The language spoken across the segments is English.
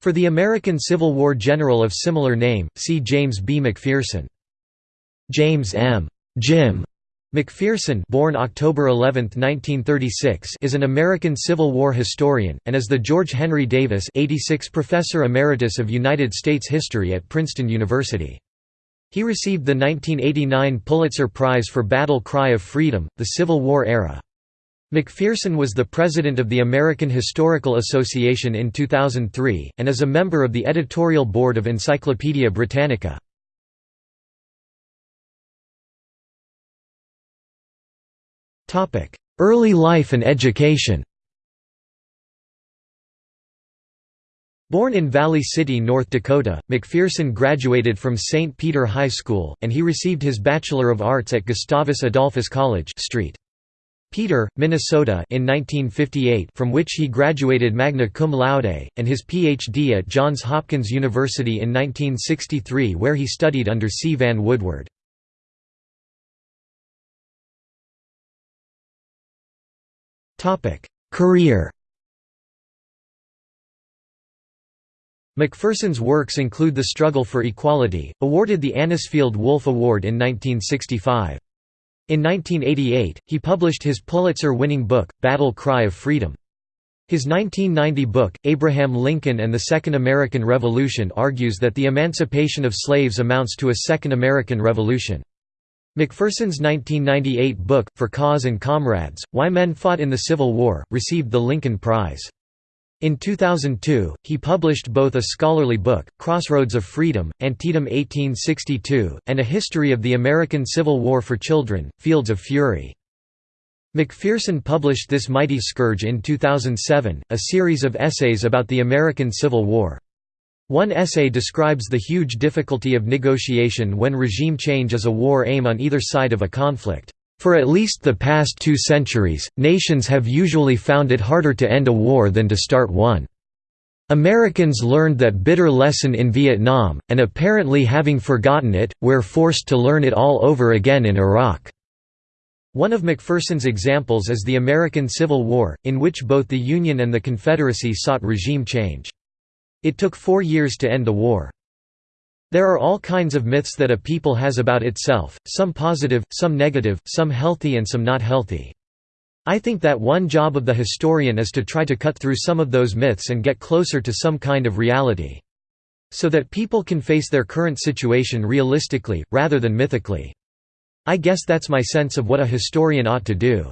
For the American Civil War general of similar name, see James B. McPherson. James M. Jim McPherson born October 11, 1936, is an American Civil War historian, and is the George Henry Davis 86 Professor Emeritus of United States History at Princeton University. He received the 1989 Pulitzer Prize for Battle Cry of Freedom, the Civil War era. McPherson was the president of the American Historical Association in 2003, and is a member of the editorial board of Encyclopædia Britannica. Early life and education Born in Valley City, North Dakota, McPherson graduated from St. Peter High School, and he received his Bachelor of Arts at Gustavus Adolphus College St. Peter, Minnesota in 1958 from which he graduated magna cum laude, and his Ph.D. at Johns Hopkins University in 1963 where he studied under C. Vann Woodward. Career McPherson's works include The Struggle for Equality, awarded the Anisfield Wolf Award in 1965. In 1988, he published his Pulitzer-winning book, Battle Cry of Freedom. His 1990 book, Abraham Lincoln and the Second American Revolution argues that the emancipation of slaves amounts to a Second American Revolution. McPherson's 1998 book, For Cause and Comrades, Why Men Fought in the Civil War, received the Lincoln Prize. In 2002, he published both a scholarly book, Crossroads of Freedom, Antietam 1862, and a history of the American Civil War for children, Fields of Fury. McPherson published This Mighty Scourge in 2007, a series of essays about the American Civil War. One essay describes the huge difficulty of negotiation when regime change is a war aim on either side of a conflict. For at least the past two centuries, nations have usually found it harder to end a war than to start one. Americans learned that bitter lesson in Vietnam, and apparently having forgotten it, we're forced to learn it all over again in Iraq. One of McPherson's examples is the American Civil War, in which both the Union and the Confederacy sought regime change. It took four years to end the war. There are all kinds of myths that a people has about itself, some positive, some negative, some healthy and some not healthy. I think that one job of the historian is to try to cut through some of those myths and get closer to some kind of reality. So that people can face their current situation realistically, rather than mythically. I guess that's my sense of what a historian ought to do.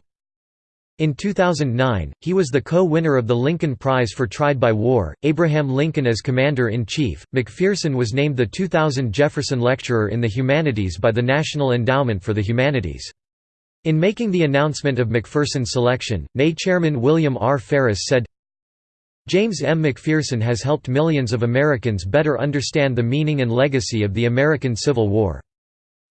In 2009, he was the co-winner of the Lincoln Prize for Tried by War, Abraham Lincoln as Commander-in-Chief. McPherson was named the 2000 Jefferson Lecturer in the Humanities by the National Endowment for the Humanities. In making the announcement of McPherson's selection, NAE Chairman William R. Ferris said, James M. McPherson has helped millions of Americans better understand the meaning and legacy of the American Civil War.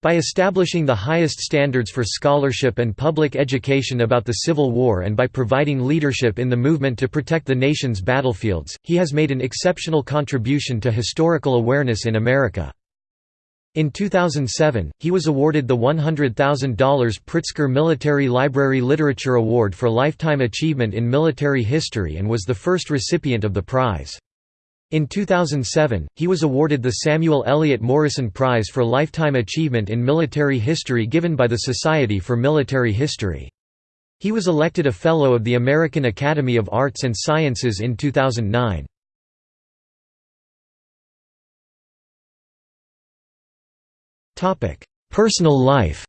By establishing the highest standards for scholarship and public education about the Civil War and by providing leadership in the movement to protect the nation's battlefields, he has made an exceptional contribution to historical awareness in America. In 2007, he was awarded the $100,000 Pritzker Military Library Literature Award for Lifetime Achievement in Military History and was the first recipient of the prize. In 2007, he was awarded the Samuel Eliot Morison Prize for Lifetime Achievement in Military History given by the Society for Military History. He was elected a Fellow of the American Academy of Arts and Sciences in 2009. Personal life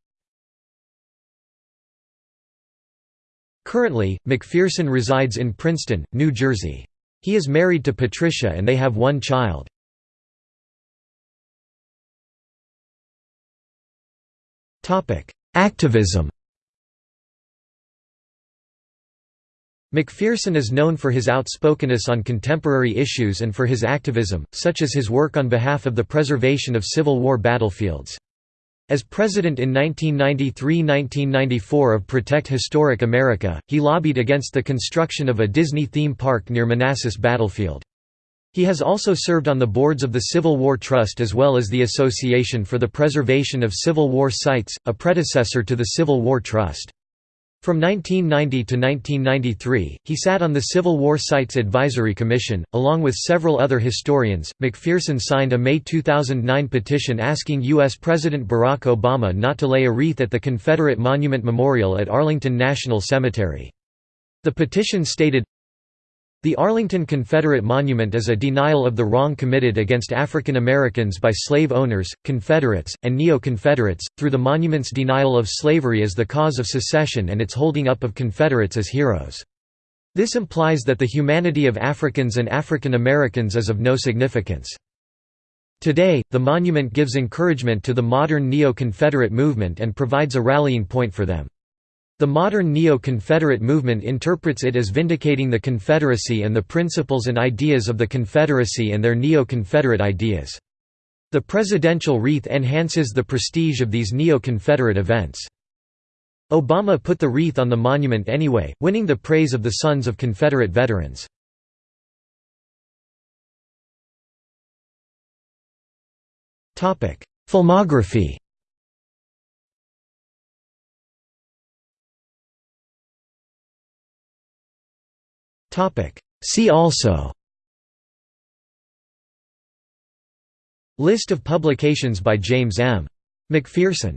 Currently, McPherson resides in Princeton, New Jersey. He is married to Patricia and they have one child. Activism McPherson is known for his outspokenness on contemporary issues and for his activism, such as his work on behalf of the preservation of Civil War battlefields. As president in 1993–1994 of Protect Historic America, he lobbied against the construction of a Disney theme park near Manassas Battlefield. He has also served on the boards of the Civil War Trust as well as the Association for the Preservation of Civil War Sites, a predecessor to the Civil War Trust. From 1990 to 1993, he sat on the Civil War Sites Advisory Commission, along with several other historians. McPherson signed a May 2009 petition asking U.S. President Barack Obama not to lay a wreath at the Confederate Monument Memorial at Arlington National Cemetery. The petition stated, the Arlington Confederate Monument is a denial of the wrong committed against African Americans by slave owners, Confederates, and Neo-Confederates, through the monument's denial of slavery as the cause of secession and its holding up of Confederates as heroes. This implies that the humanity of Africans and African Americans is of no significance. Today, the monument gives encouragement to the modern Neo-Confederate movement and provides a rallying point for them. The modern neo-Confederate movement interprets it as vindicating the Confederacy and the principles and ideas of the Confederacy and their neo-Confederate ideas. The presidential wreath enhances the prestige of these neo-Confederate events. Obama put the wreath on the monument anyway, winning the praise of the sons of Confederate veterans. Filmography See also. List of publications by James M. McPherson